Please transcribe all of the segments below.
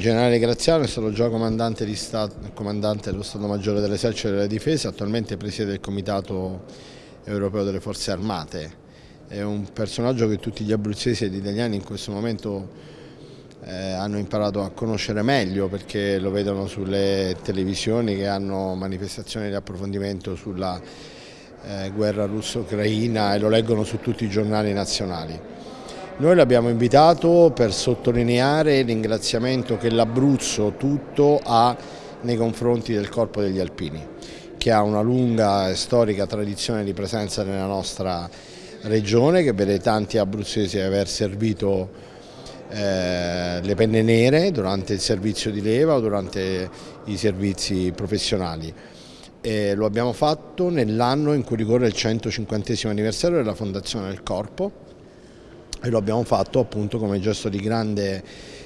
generale Graziano è stato già comandante, Stato, comandante dello Stato Maggiore dell'Esercito e della Difesa, attualmente presiede del Comitato Europeo delle Forze Armate. È un personaggio che tutti gli abruzzesi ed italiani in questo momento eh, hanno imparato a conoscere meglio perché lo vedono sulle televisioni che hanno manifestazioni di approfondimento sulla eh, guerra russo-ucraina e lo leggono su tutti i giornali nazionali. Noi l'abbiamo invitato per sottolineare il ringraziamento che l'Abruzzo tutto ha nei confronti del Corpo degli Alpini, che ha una lunga e storica tradizione di presenza nella nostra regione, che vede tanti abruzzesi aver servito eh, le penne nere durante il servizio di leva o durante i servizi professionali. E lo abbiamo fatto nell'anno in cui ricorre il 150 anniversario della fondazione del Corpo, e lo abbiamo fatto appunto come gesto di grande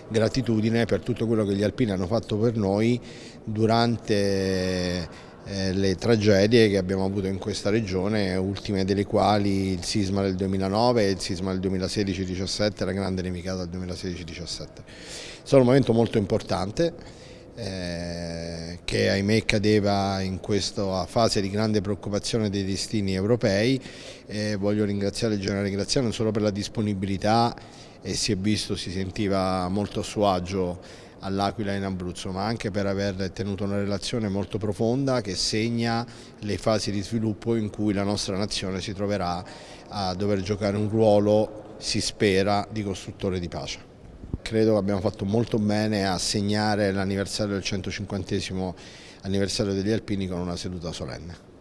gratitudine per tutto quello che gli alpini hanno fatto per noi durante eh, le tragedie che abbiamo avuto in questa regione, ultime delle quali il sisma del 2009 e il sisma del 2016-17, la grande nevicata del 2016-17. È stato un momento molto importante eh, che ahimè cadeva in questa fase di grande preoccupazione dei destini europei. Eh, voglio ringraziare il generale Graziano non solo per la disponibilità e si è visto, si sentiva molto a suo agio all'Aquila in Abruzzo, ma anche per aver tenuto una relazione molto profonda che segna le fasi di sviluppo in cui la nostra nazione si troverà a dover giocare un ruolo, si spera, di costruttore di pace. Credo che abbiamo fatto molto bene a segnare l'anniversario del 150 anniversario degli Alpini con una seduta solenne.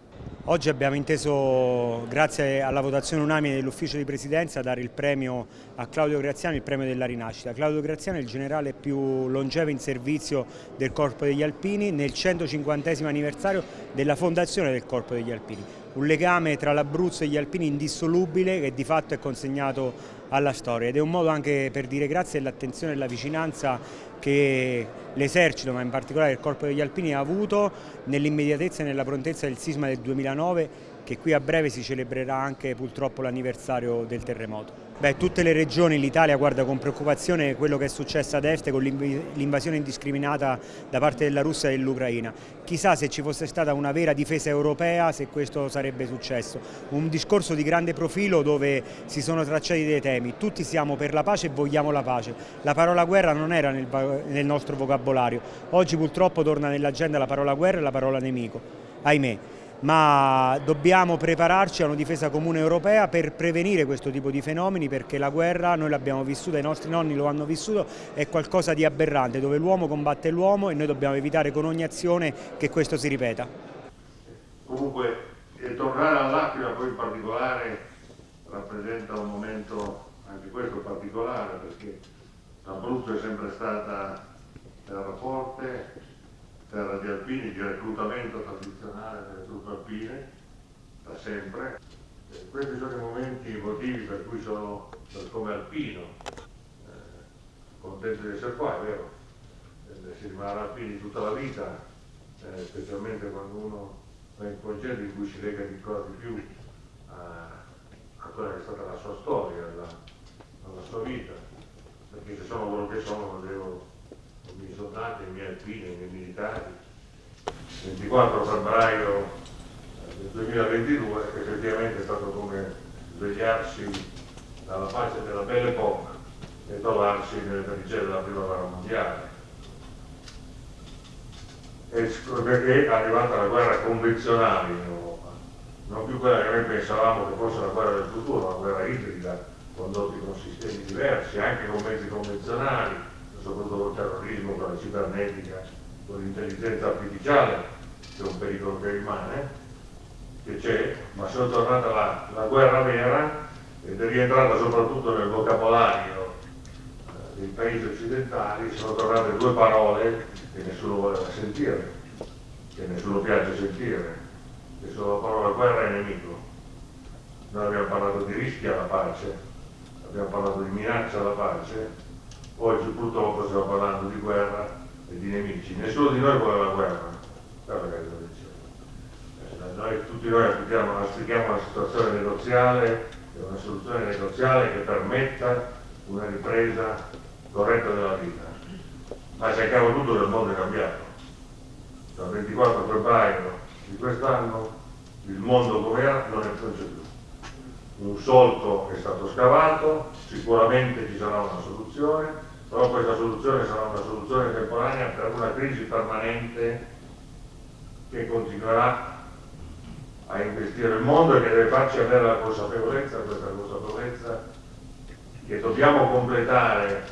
Oggi abbiamo inteso, grazie alla votazione unanime dell'ufficio di presidenza, dare il premio a Claudio Graziano, il premio della rinascita. Claudio Graziano è il generale più longevo in servizio del Corpo degli Alpini nel 150 anniversario della fondazione del Corpo degli Alpini. Un legame tra l'Abruzzo e gli Alpini indissolubile che di fatto è consegnato alla storia. Ed è un modo anche per dire grazie all'attenzione e alla vicinanza che l'esercito, ma in particolare il Corpo degli Alpini ha avuto nell'immediatezza e nella prontezza del sisma del 2009 che qui a breve si celebrerà anche purtroppo l'anniversario del terremoto. Beh, tutte le regioni, l'Italia guarda con preoccupazione quello che è successo ad est con l'invasione indiscriminata da parte della Russia e dell'Ucraina. Chissà se ci fosse stata una vera difesa europea se questo sarebbe successo. Un discorso di grande profilo dove si sono tracciati dei temi. Tutti siamo per la pace e vogliamo la pace. La parola guerra non era nel, nel nostro vocabolario. Oggi purtroppo torna nell'agenda la parola guerra e la parola nemico. Ahimè ma dobbiamo prepararci a una difesa comune europea per prevenire questo tipo di fenomeni perché la guerra noi l'abbiamo vissuta, i nostri nonni lo hanno vissuto, è qualcosa di aberrante dove l'uomo combatte l'uomo e noi dobbiamo evitare con ogni azione che questo si ripeta. Comunque eh, tornare all'Aquila poi in particolare rappresenta un momento anche questo particolare perché l'Abruzzo è sempre stata terra terra di alpini, di reclutamento tradizionale delle truppe alpine, da sempre. E questi sono i momenti, i motivi per cui sono, come alpino, eh, contento di essere qua, è vero, eh, si rimarrà alpini tutta la vita, eh, specialmente quando uno va in concerto in cui si lega ancora di più a, a, quella che è stata la sua storia, la, alla sua vita, perché se sono quello che sono lo devo soldati, i miei alpini, i miei militari. 24 febbraio eh, del 2022 effettivamente è stato come svegliarsi dalla pace della Belle Époque e trovarsi nelle pericelle della prima guerra mondiale. E perché è arrivata la guerra convenzionale in Europa, non più quella che noi pensavamo che fosse la guerra del futuro, una guerra ibrida, condotti con sistemi diversi, anche con mezzi convenzionali, soprattutto col terrorismo, con la cibernetica, con l'intelligenza artificiale, che è un pericolo che rimane, che c'è, ma sono tornata la, la guerra vera ed è rientrata soprattutto nel vocabolario eh, dei paesi occidentali, sono tornate due parole che nessuno voleva sentire, che nessuno piace sentire, che sono la parola guerra e nemico. Noi abbiamo parlato di rischi alla pace, abbiamo parlato di minaccia alla pace, Oggi purtroppo stiamo parlando di guerra e di nemici. Nessuno di noi vuole la guerra. Eh, noi, tutti noi auspichiamo, auspichiamo una situazione negoziale e una soluzione negoziale che permetta una ripresa corretta della vita. ma c'è chiaro tutto il mondo è cambiato. Dal 24 febbraio di quest'anno il mondo come era non, è, c'è più. Un solco è stato scavato, sicuramente ci sarà una soluzione, però questa soluzione sarà una soluzione temporanea per una crisi permanente che continuerà a investire il mondo e che deve farci avere la consapevolezza, questa consapevolezza che dobbiamo completare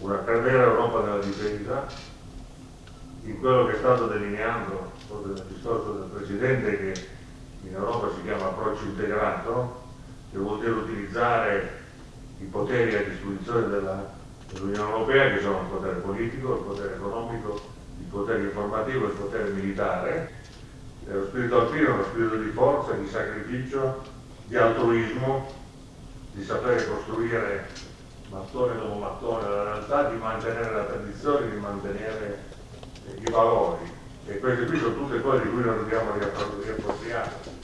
una vera Europa della difesa in quello che è stato delineando nel discorso del Presidente che in Europa si chiama approccio integrato, vuol dire utilizzare i poteri a disposizione dell'Unione Europea che sono il potere politico, il potere economico, il potere informativo il potere militare. E lo spirito alpino è uno spirito di forza, di sacrificio, di altruismo, di sapere costruire mattone dopo mattone la realtà, di mantenere la tradizione, di mantenere i valori. E queste qui sono tutte cose di cui noi dobbiamo riappropriare